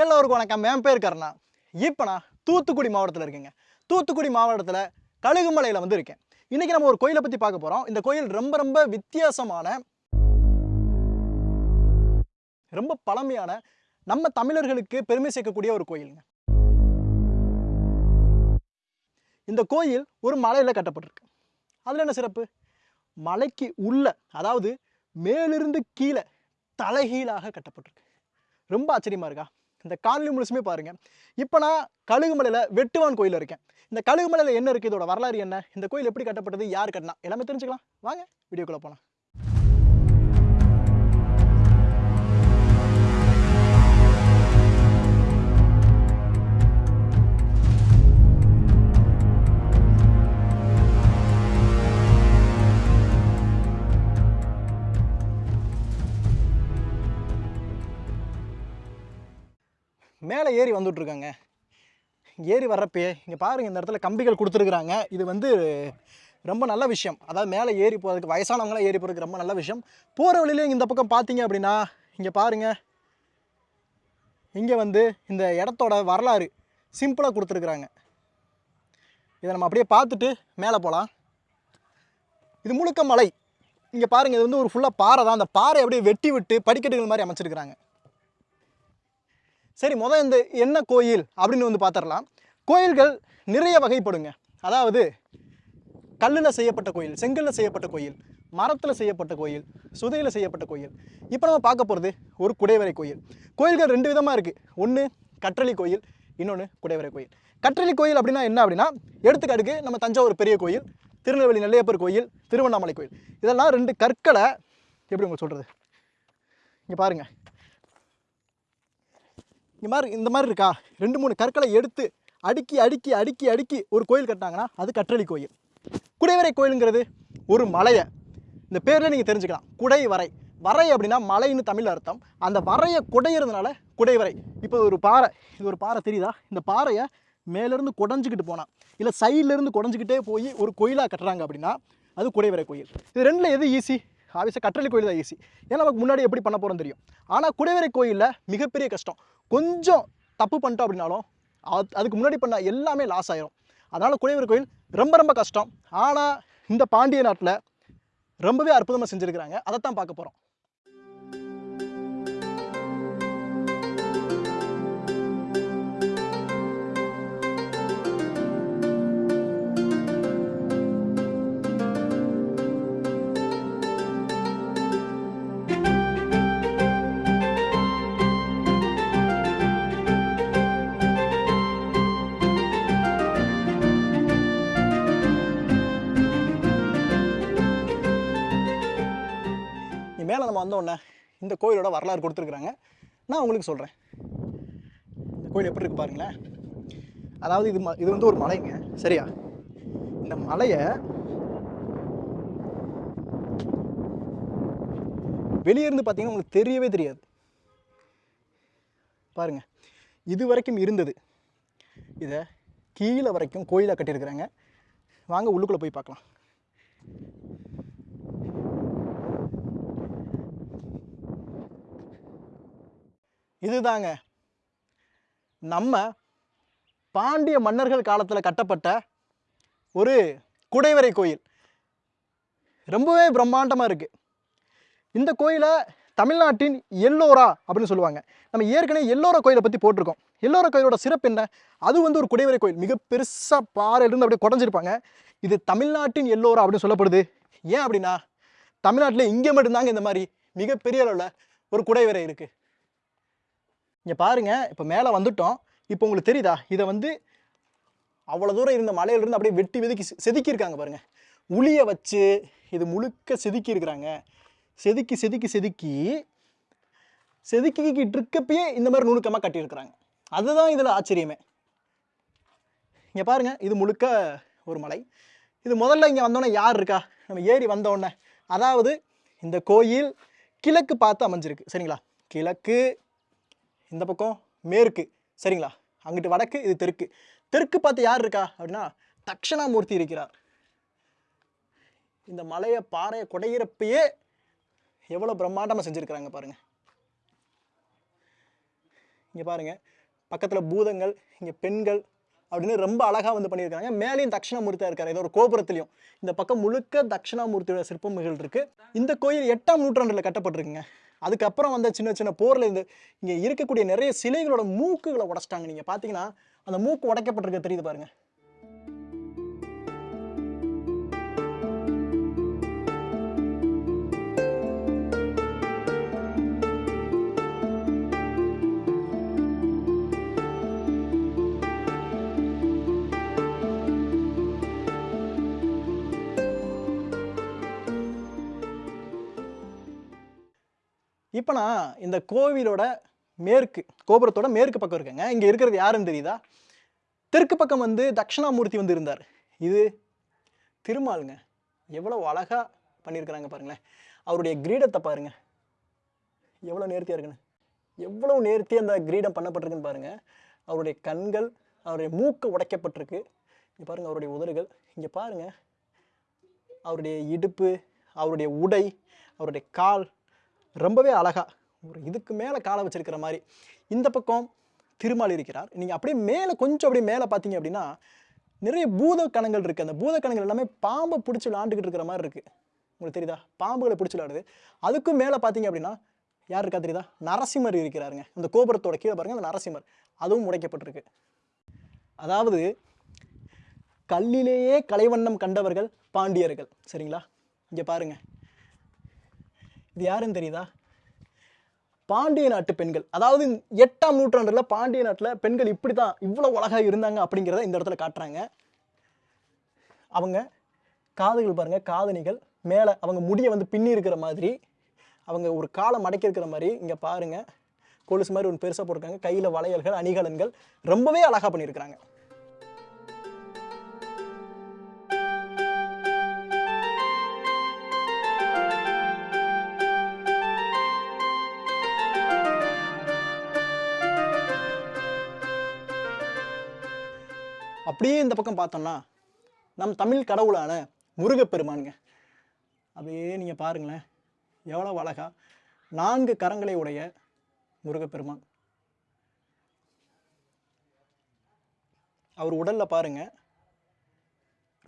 எல்லோருக்கும் வணக்கம். என் பேர் கருணா. இப்போ நான் தூத்துக்குடி மாவட்டத்தில் இருக்கேங்க. தூத்துக்குடி மாவட்டத்தில் கழுகுமலையில் வந்து இருக்கேன். இன்றைக்கி நம்ம ஒரு கோயிலை பற்றி பார்க்க போகிறோம் இந்த கோயில் ரொம்ப ரொம்ப வித்தியாசமான ரொம்ப பழமையான நம்ம தமிழர்களுக்கு பெருமை சேர்க்கக்கூடிய ஒரு கோயிலுங்க. இந்த கோயில் ஒரு மலையில் கட்டப்பட்டிருக்கு. அதில் என்ன சிறப்பு? மலைக்கு உள்ள அதாவது மேலிருந்து கீழே தலைகீழாக கட்டப்பட்டிருக்கு. ரொம்ப ஆச்சரியமாக இருக்கா? இந்த காணொலி முழுசுமே பாருங்கள் இப்போ நான் கழுகுமலையில் வெட்டுவான் கோயில் இருக்கேன். இந்த கழுகுமலையில் என்ன இருக்குது இதோட வரலாறு என்ன? இந்த கோயில் எப்படி கட்டப்பட்டது? யார் கட்டினா? எல்லாமே தெரிஞ்சுக்கலாம். வாங்க வீடியோக்குள்ளே போகலாம் மேலே ஏறி வந்துட்ருக்காங்க ஏறி வர்றப்பயே இங்கே பாருங்க இந்த இடத்துல கம்பிகள் கொடுத்துருக்குறாங்க. இது வந்து ரொம்ப நல்ல விஷயம். அதாவது மேலே ஏறி போகிறதுக்கு வயசானவங்களாம் ஏறி போகிறதுக்கு ரொம்ப நல்ல விஷயம். போகிற வழியிலே இந்த பக்கம் பார்த்தீங்க அப்படின்னா இங்கே பாருங்கள் இங்கே வந்து இந்த இடத்தோட வரலாறு சிம்பிளாக கொடுத்துருக்குறாங்க. இதை நம்ம அப்படியே பார்த்துட்டு மேலே போகலாம் இது முழுக்க மலை. இங்கே பாருங்கள் இது வந்து ஒரு ஃபுல்லாக பாறை தான். அந்த பாறை அப்படியே வெட்டி விட்டு படிக்கட்டுகள் மாதிரி அமைச்சிருக்கிறாங்க. சரி முதல் இந்த என்ன கோயில் அப்படின்னு வந்து பார்த்துடலாம் கோயில்கள் நிறைய வகைப்படுங்க. அதாவது கல்லில் செய்யப்பட்ட கோயில் செங்கல்ல செய்யப்பட்ட கோயில் மரத்தில் செய்யப்பட்ட கோயில் சுதையில் செய்யப்பட்ட கோயில். இப்போ நம்ம பார்க்க போகிறது ஒரு குடைவரை கோயில். கோயில்கள் ரெண்டு விதமாக இருக்குது ஒன்று கற்றளி கோயில் இன்னொன்று குடைவரை கோயில். கற்றளி கோயில் அப்படின்னா என்ன அப்படின்னா எடுத்துக்காட்டுக்கு நம்ம தஞ்சாவூர் பெரிய கோயில் திருநெல்வேலி நெல்லையப்பர் கோயில் திருவண்ணாமலை கோயில். இதெல்லாம் ரெண்டு கற்களை எப்படி உங்களுக்கு சொல்கிறது இங்கே பாருங்கள் இந்த மாதிரி இந்த மாதிரி இருக்கா? ரெண்டு மூணு கற்களை எடுத்து அடுக்கி அடுக்கி அடுக்கி அடுக்கி ஒரு கோயில் கட்டினாங்கன்னா அது கற்றளி கோயில். குடைவரை கோயிலுங்கிறது ஒரு மலையை. இந்த பேரில் நீங்கள் தெரிஞ்சுக்கலாம். குடை வரை. வரை அப்படின்னா மலைன்னு தமிழ் அர்த்தம். அந்த வரையை குடையிறதுனால குடைவரை. இப்போ ஒரு பாறை. இது ஒரு பாறை தெரியுதா? இந்த பாறையை மேலேருந்து குடஞ்சிக்கிட்டு போனால் இல்லை சைட்லேருந்து குடஞ்சிக்கிட்டே போய் ஒரு கோயிலாக கட்டுறாங்க அப்படின்னா அது குடைவரை கோயில். இது ரெண்டில் எது ஈஸி ஆபியஸாக கற்றளி கோயில் தான் ஈஸி ஏன்னா நமக்கு முன்னாடி எப்படி பண்ண போகிறோம் தெரியும். ஆனால் குடைவரை கோயிலில் மிகப்பெரிய கஷ்டம். கொஞ்சம் தப்பு பண்ணிட்டோம் அப்படின்னாலும் அது- அதுக்கு முன்னாடி பண்ண எல்லாமே லாஸ் ஆயிரும். அதனால் குடைவர் கோயில் ரொம்ப ரொம்ப கஷ்டம். ஆனால் இந்த பாண்டிய நாட்டில் ரொம்பவே அற்புதமாக செஞ்சுருக்கிறாங்க. அதைத்தான் பார்க்க போகிறோம் நம்ம வந்த உடனே இந்த கோயிலோட வரலாறு கொடுத்துருக்குறாங்க. நான் உங்களுக்கு சொல்கிறேன் இந்த கோயில் எப்படி இருக்கு பாருங்களேன். அதாவது இது ம இது வந்து ஒரு மலைங்க. சரியா? இந்த மலையை வெளியே இருந்து பார்த்தீங்கன்னா உங்களுக்கு தெரியவே தெரியாது. பாருங்க. இது வரைக்கும் இருந்தது. இதை கீழே வரைக்கும் கோயிலாக கட்டியிருக்கிறாங்க. வாங்க உள்ளுக்குள்ளே போய் பார்க்கலாம். இதுதாங்க. நம்ம பாண்டிய மன்னர்கள் காலத்தில் கட்டப்பட்ட ஒரு குடைவரை கோயில். ரொம்பவே பிரம்மாண்டமாக இருக்குது இந்த கோயிலை தமிழ்நாட்டின் எல்லோரா அப்படின்னு சொல்லுவாங்க. நம்ம ஏற்கனவே எல்லோரா கோயிலை பற்றி போட்டிருக்கோம். எல்லோரா கோயிலோட சிறப்பு என்ன? அது வந்து ஒரு குடைவரை கோயில். மிக பெருசாக பாறையிலிருந்து அப்படியே குடஞ்சிருப்பாங்க. இது தமிழ்நாட்டின் எல்லோரா அப்படின்னு சொல்லப்படுது. ஏன் அப்படின்னா தமிழ்நாட்டில் இங்கே மட்டும்தாங்க இந்த மாதிரி மிகப்பெரிய அளவில் ஒரு குடைவரை இருக்குது இங்கே பாருங்க இப்போ மேலே வந்துட்டோம். இப்போ உங்களுக்கு தெரியுதா? இதை வந்து அவ்வளோ தூரம் இருந்த மலையிலிருந்து அப்படியே வெட்டி வெதுக்கி செதுக்கியிருக்காங்க பாருங்கள் உளியை வச்சு இது முழுக்க செதுக்கி இருக்கிறாங்க செதுக்கி செதுக்கி செதுக்கி செதுக்கிக்கிட்டு இருக்கப்பயே இந்த மாதிரி நுணுக்கமாக கட்டியிருக்கிறாங்க. அதுதான் இதில் ஆச்சரியமே. இங்கே பாருங்கள் இது முழுக்க ஒரு மலை. இது முதல்ல இங்கே வந்தோடனே யார் இருக்கா? நம்ம ஏறி வந்தோடனே அதாவது இந்த கோயில் கிழக்கு பார்த்து அமைஞ்சிருக்கு. சரிங்களா? கிழக்கு இந்த பக்கம் மேற்கு. சரிங்களா? அங்கிட்டு வடக்கு இது தெற்கு. தெற்கு பார்த்து யார் இருக்கா? அப்படின்னா தக்ஷணாமூர்த்தி இருக்கிறார். இந்த மலையை பாறையை குடையிறப்பையே எவ்வளோ பிரம்மாண்டமாக செஞ்சுருக்கிறாங்க பாருங்கள் இங்கே பாருங்கள் பக்கத்தில் பூதங்கள் இங்கே பெண்கள் அப்படின்னு ரொம்ப அழகாக வந்து பண்ணியிருக்காங்க. மேலேயும் தட்சிணாமூர்த்தியாக இருக்காரு. ஏதோ ஒரு கோபுரத்துலையும். இந்த பக்கம் முழுக்க தட்சிணாமூர்த்தியோட சிற்பமிகள் இருக்குது இந்த கோயில் எட்டாம் நூற்றாண்டில் கட்டப்பட்டிருக்குங்க. அதுக்கப்புறம் வந்த சின்ன சின்ன போரில் இந்த இங்கே இருக்கக்கூடிய நிறைய சிலைகளோட மூக்குகளை உடைச்சிட்டாங்க. நீங்கள் பார்த்தீங்கன்னா அந்த மூக்கு உடைக்கப்பட்டிருக்க. தெரியுது பாருங்கள் இப்போ நான் இந்த கோவிலோட மேற்கு கோபுரத்தோட மேற்கு பக்கம் இருக்கேங்க. இங்கே இருக்கிறது யாருன்னு தெரியுதா? தெற்கு பக்கம் வந்து தட்சிணாமூர்த்தி வந்து இருந்தார். இது திருமாலுங்க. எவ்வளோ அழகாக பண்ணியிருக்கிறாங்க பாருங்களேன். அவருடைய கிரீடத்தை பாருங்க. எவ்வளோ நேர்த்தியாக இருக்குன்னு. எவ்வளோ நேர்த்தியாக அந்த கிரீடம் பண்ணப்பட்டிருக்குன்னு பாருங்கள் அவருடைய கண்கள் அவருடைய மூக்கு உடைக்கப்பட்டிருக்கு. இங்கே பாருங்கள் அவருடைய உதடுகள். இங்கே பாருங்கள் அவருடைய இடுப்பு அவருடைய உடை அவருடைய கால் ரொம்பவே அழகாக ஒரு இதுக்கு மேலே காலை வச்சிருக்கிற மாதிரி. இந்த பக்கம் திருமால் இருக்கிறார். நீங்கள் அப்படியே மேலே கொஞ்சம் அப்படியே மேலே பார்த்தீங்க அப்படின்னா நிறைய பூத கணங்கள் இருக்குது அந்த பூத கணங்கள் எல்லாமே பாம்பை பிடிச்சி விளாண்டுக்கிட்டு இருக்கிற மாதிரி இருக்குது உங்களுக்கு தெரியுதா? பாம்புகளை பிடிச்சி விளாடுது அதுக்கும் மேலே பார்த்தீங்க அப்படின்னா யார் இருக்கா தெரியுதா? நரசிம்மர் இருக்கிறாருங்க. இந்த கோபுரத்தோட கீழே பாருங்கள் அந்த நரசிம்மர். அதுவும் உடைக்கப்பட்டிருக்கு. அதாவது கல்லிலேயே கலைவண்ணம் கண்டவர்கள் பாண்டியர்கள். சரிங்களா? இங்கே பாருங்கள் இது யாருன்னு தெரியுதா? பாண்டிய நாட்டு பெண்கள். அதாவது எட்டாம் நூற்றாண்டில் பாண்டிய நாட்டில் பெண்கள் இப்படி தான் இவ்வளோ அழகாக இருந்தாங்க அப்படிங்கிறத இந்த இடத்துல காட்டுறாங்க. அவங்க காதுகள் பாருங்கள் காதணிகள். மேலே அவங்க முடியை வந்து பின்னி இருக்கிற மாதிரி அவங்க ஒரு காலை மடக்கி இருக்கிற மாதிரி இங்கே பாருங்கள் கொலுசு மாதிரி ஒன்று பெருசாக போட்டிருக்காங்க. கையில் வளையல்கள் அணிகலன்கள் ரொம்பவே அழகாக பண்ணியிருக்கிறாங்க. அப்படியே இந்த பக்கம் பார்த்தோம்னா நம் தமிழ் கடவுளான முருகப்பெருமானுங்க. அப்படியே நீங்கள் பாருங்களேன் எவ்வளோ அழகா நான்கு கரங்களை உடைய முருகப்பெருமான். அவர் உடலில் பாருங்க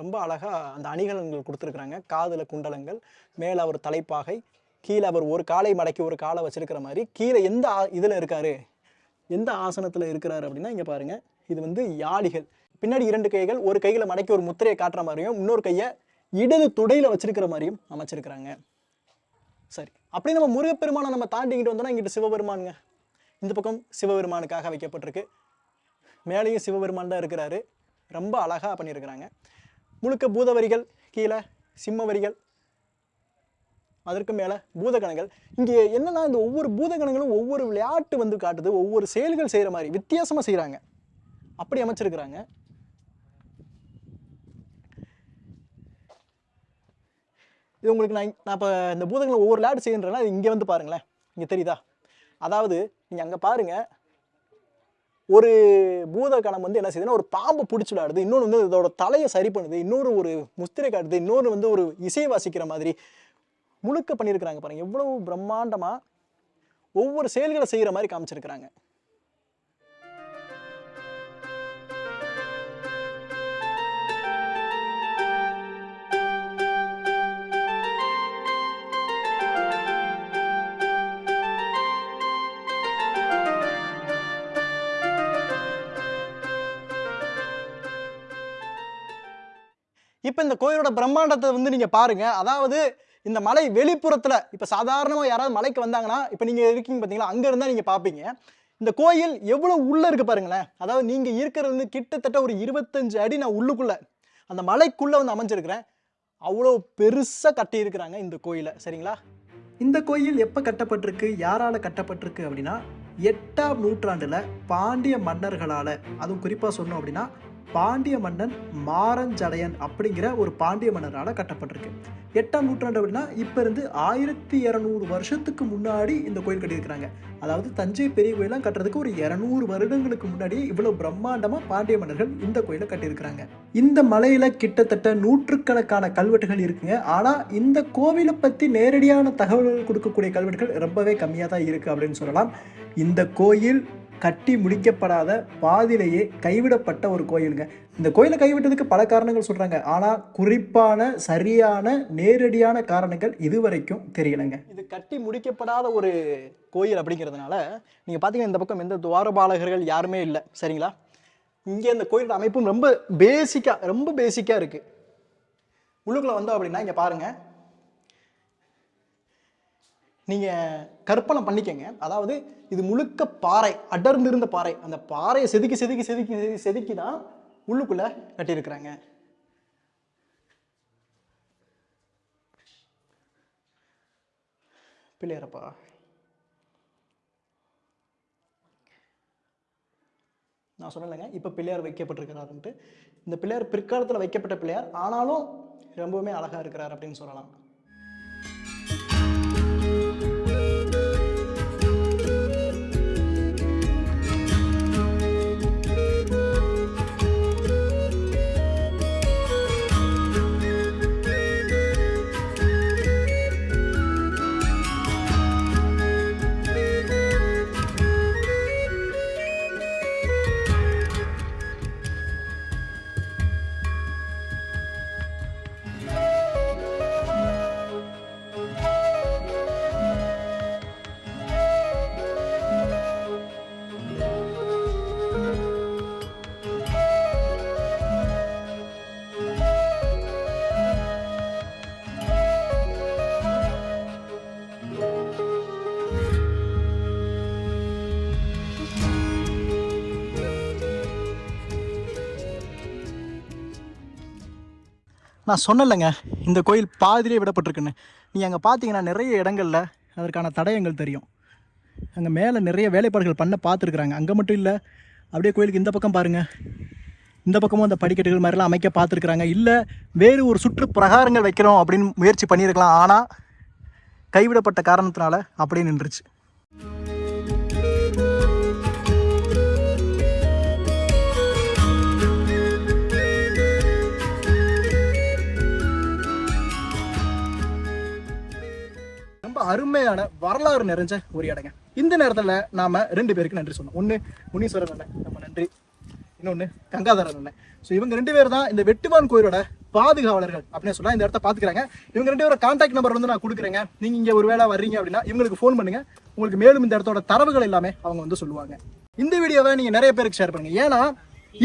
ரொம்ப அழகாக அந்த அணிகலன்கள் கொடுத்துருக்குறாங்க. காதில் குண்டலங்கள் மேலே அவர் தலைப்பாகை கீழே அவர் ஒரு காலை மடக்கி ஒரு காலை வச்சிருக்கிற மாதிரி கீழே எந்த இதில் இருக்கார்? எந்த ஆசனத்தில் இருக்கிறார் அப்படின்னா இங்கே பாருங்கள் இது வந்து யாளிகள் பின்னாடி இரண்டு கைகள் ஒரு கையில் மடக்கி ஒரு முத்திரையை காட்டுற மாதிரியும் இன்னொரு கையை இடது துடையில் வச்சிருக்கிற மாதிரியும் அமைச்சிருக்கிறாங்க. சரி. அப்படி நம்ம முருகப்பெருமானை நம்ம தாண்டிக்கிட்டு வந்தோம்னா இங்கிட்டு சிவபெருமானுங்க. இந்த பக்கம் சிவபெருமானுக்காக வைக்கப்பட்டிருக்கு. மேலேயும் சிவபெருமான் தான் இருக்கிறாரு. ரொம்ப அழகாக பண்ணியிருக்கிறாங்க. முழுக்க பூதவரிகள் கீழே சிம்ம வரிகள் அதற்கு மேலே பூதகணங்கள். இங்கே என்னன்னா இந்த ஒவ்வொரு பூதகணங்களும் ஒவ்வொரு விளையாட்டு வந்து காட்டுது. ஒவ்வொரு செயல்கள் செய்கிற மாதிரி வித்தியாசமாக செய்கிறாங்க அப்படி அமைச்சிருக்கிறாங்க. இது உங்களுக்கு நான் நான் இப்போ இந்த பூதங்களை ஒவ்வொரு லேட் செய்யன்றேன்னா அது இங்கே வந்து பாருங்களேன். இங்கே தெரியுதா? அதாவது நீங்கள் அங்கே பாருங்க. ஒரு பூத கணம் வந்து என்ன செய்யுதுன்னா ஒரு பாம்பை பிடிச்சி விளையாடுது இன்னொன்று வந்து இதோட தலையை சரி பண்ணுது. இன்னொரு ஒரு முஸ்திரை காட்டுது. இன்னொரு வந்து ஒரு இசையை வாசிக்கிற மாதிரி முழுக்க பண்ணியிருக்கிறாங்க பாருங்கள் எவ்வளோ பிரம்மாண்டமாக ஒவ்வொரு செயல்களை செய்கிற மாதிரி காமிச்சிருக்கிறாங்க. இப்போ இந்த கோயிலோட பிரம்மாண்டத்தை வந்து நீங்கள் பாருங்கள் அதாவது இந்த மலை வெளிப்புறத்தில் இப்போ சாதாரணமாக யாராவது மலைக்கு வந்தாங்கன்னா இப்போ நீங்கள் இருக்கீங்க பார்த்தீங்களா அங்கே இருந்தால் நீங்கள் பார்ப்பீங்க இந்த கோயில் எவ்வளோ உள்ளே இருக்குது பாருங்களேன். அதாவது நீங்கள் இருக்கிறது வந்து கிட்டத்தட்ட ஒரு இருபத்தஞ்சு அடி நான் உள்ளுக்குள்ளே அந்த மலைக்குள்ளே வந்து அமைஞ்சிருக்கிறேன். அவ்வளோ பெருசாக கட்டியிருக்கிறாங்க இந்த கோயிலை சரிங்களா? இந்த கோயில் எப்போ கட்டப்பட்டிருக்கு யாரால் கட்டப்பட்டிருக்கு அப்படின்னா எட்டாம் நூற்றாண்டில் பாண்டிய மன்னர்களால் அதுவும் குறிப்பாக சொன்னோம் அப்படின்னா பாண்டிய மன்னன் மாரஞ்சடையன் அப்படிங்கிற ஒரு பாண்டிய மன்னரால் கட்டப்பட்டிருக்கு. எட்டாம் நூற்றாண்டு அப்படின்னா இப்போ இருந்து ஆயிரத்தி இரநூறு வருஷத்துக்கு முன்னாடி இந்த கோயில் கட்டியிருக்கிறாங்க. அதாவது தஞ்சை பெரிய கோயிலாம் கட்டுறதுக்கு ஒரு இரநூறு வருடங்களுக்கு முன்னாடியே இவ்வளோ பிரம்மாண்டமாக பாண்டிய மன்னர்கள் இந்த கோயிலை கட்டியிருக்கிறாங்க. இந்த மலையில் கிட்டத்தட்ட நூற்றுக்கணக்கான கல்வெட்டுகள் இருக்குங்க. ஆனால் இந்த கோவிலை பற்றி நேரடியான தகவல்கள் கொடுக்கக்கூடிய கல்வெட்டுகள் ரொம்பவே கம்மியாக தான் இருக்குது அப்படின்னு சொல்லலாம். இந்த கோயில் கட்டி முடிக்கப்படாத பாதியிலேயே கைவிடப்பட்ட ஒரு கோயிலுங்க. இந்த கோயிலை கைவிட்டதுக்கு பல காரணங்கள் சொல்கிறாங்க ஆனால் குறிப்பான சரியான நேரடியான காரணங்கள் இதுவரைக்கும் தெரியலைங்க. இது கட்டி முடிக்கப்படாத ஒரு கோயில் அப்படிங்கிறதுனால நீங்கள் பார்த்தீங்கன்னா இந்த பக்கம் எந்த துவாரபாலகர்கள் யாருமே இல்லை. சரிங்களா? இங்கே இந்த கோயிலோட அமைப்பும் ரொம்ப பேசிக்காக ரொம்ப பேசிக்காக இருக்குது உள்ளுக்குள்ளே வந்தோம் அப்படின்னா இங்கே பாருங்கள் நீங்கள் கற்பனை பண்ணிக்கங்க. அதாவது இது முழுக்க பாறை அடர்ந்திருந்த பாறை. அந்த பாறையை செதுக்கி செதுக்கி செதுக்கி செதுக்கி செதுக்கி தான் உள்ளுக்குள்ளே கட்டியிருக்கிறாங்க. பிள்ளையாரப்பா. நான் சொன்னேங்க இப்போ பிள்ளையார் வைக்கப்பட்டிருக்கிறாருன்ட்டு. இந்த பிள்ளையார் பிற்காலத்தில் வைக்கப்பட்ட பிள்ளையார் ஆனாலும் ரொம்பவுமே அழகாக இருக்கிறார் அப்படின்னு சொல்லலாம். நான் சொன்னலைங்க இந்த கோயில் பாதிலே விடப்பட்டிருக்குன்னு. நீங்கள் அங்கே பார்த்தீங்கன்னா நிறைய இடங்களில் அதற்கான தடயங்கள் தெரியும். அங்கே மேலே நிறைய வேலைப்பாடுகள் பண்ண பார்த்துருக்குறாங்க அங்கே மட்டும் இல்லை அப்படியே கோயிலுக்கு இந்த பக்கம் பாருங்கள் இந்த பக்கமும் அந்த படிக்கட்டுகள் மாதிரிலாம் அமைக்க பார்த்துருக்குறாங்க இல்லை வேறு ஒரு சுற்று பிரகாரங்கள் வைக்கிறோம் அப்படின்னு முயற்சி பண்ணியிருக்கலாம் ஆனால் கைவிடப்பட்ட காரணத்தினால அப்படியே நின்றுச்சு. அருமையான வரலாறு நிறைஞ்ச ஒரு இடங்க. இந்த நேரத்தில் நாம ரெண்டு பேருக்கு நன்றி சொன்னோம் ஒன்று முனீஸ்வரன் அண்ணன் நம்ம நன்றி. இன்னொன்று கங்காதரன் அண்ணன். ஸோ இவங்க ரெண்டு பேர் தான் இந்த வெட்டுவான் கோயிலோட பாதுகாவலர்கள் அப்படின்னு சொன்னால் இந்த இடத்த பார்த்துக்கிறாங்க. இவங்க ரெண்டு பேரும் கான்டாக்ட் நம்பர் வந்து நான் கொடுக்குறேங்க. நீங்கள் இங்கே ஒரு வேளை வர்றீங்க அப்படின்னா இவங்களுக்கு ஃபோன் பண்ணுங்கள் உங்களுக்கு மேலும் இந்த இடத்தோட தரவுகள் எல்லாமே அவங்க வந்து சொல்லுவாங்க. இந்த வீடியோவை நீங்கள் நிறைய பேருக்கு ஷேர் பண்ணுங்க. ஏன்னா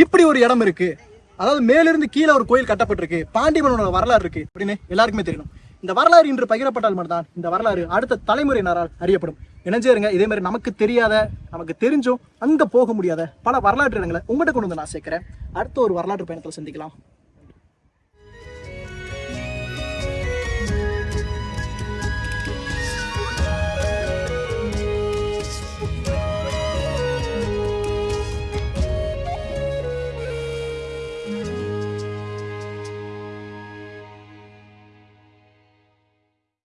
இப்படி ஒரு இடம் இருக்குது அதாவது மேலிருந்து கீழே ஒரு கோயில் கட்டப்பட்டிருக்கு. பாண்டிமனோட வரலாறு இருக்குது அப்படின்னு எல்லாருக்குமே தெரியணும் இந்த வரலாறு இன்று பகிரப்பட்டால் மட்டும்தான் இந்த வரலாறு அடுத்த தலைமுறையினரால் அறியப்படும். இணைஞ்சேருங்க. இதே மாதிரி நமக்கு தெரியாத நமக்கு தெரிஞ்சும் அங்க போக முடியாத பல வரலாற்று இடங்களை உங்கள்கிட்ட கொண்டு வந்து நான் சேர்க்கிறேன். அடுத்த ஒரு வரலாற்று பயணத்தில் சந்திக்கலாம்.